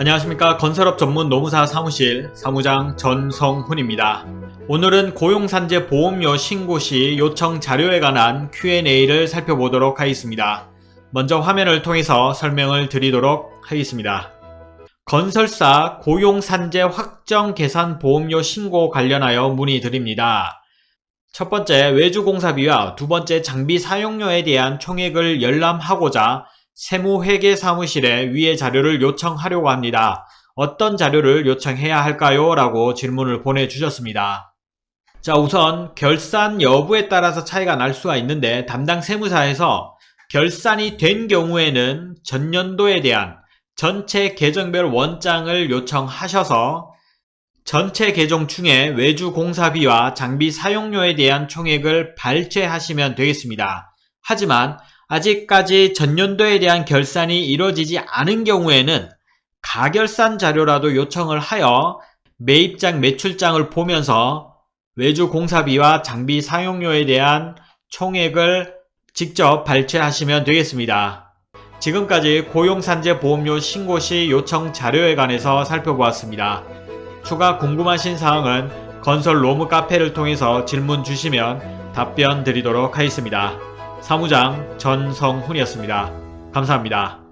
안녕하십니까 건설업 전문 노무사 사무실 사무장 전성훈입니다. 오늘은 고용산재 보험료 신고 시 요청 자료에 관한 Q&A를 살펴보도록 하겠습니다. 먼저 화면을 통해서 설명을 드리도록 하겠습니다. 건설사 고용산재 확정 계산 보험료 신고 관련하여 문의드립니다. 첫 번째 외주공사비와 두 번째 장비 사용료에 대한 총액을 열람하고자 세무회계 사무실에 위의 자료를 요청하려고 합니다. 어떤 자료를 요청해야 할까요? 라고 질문을 보내주셨습니다. 자 우선 결산 여부에 따라서 차이가 날 수가 있는데 담당 세무사에서 결산이 된 경우에는 전년도에 대한 전체 계정별 원장을 요청하셔서 전체 계정 중에 외주 공사비와 장비 사용료에 대한 총액을 발췌하시면 되겠습니다. 하지만 아직까지 전년도에 대한 결산이 이루어지지 않은 경우에는 가결산 자료라도 요청을 하여 매입장 매출장을 보면서 외주 공사비와 장비 사용료에 대한 총액을 직접 발췌하시면 되겠습니다. 지금까지 고용산재 보험료 신고 시 요청 자료에 관해서 살펴보았습니다. 추가 궁금하신 사항은 건설 로무 카페를 통해서 질문 주시면 답변 드리도록 하겠습니다. 사무장 전성훈이었습니다. 감사합니다.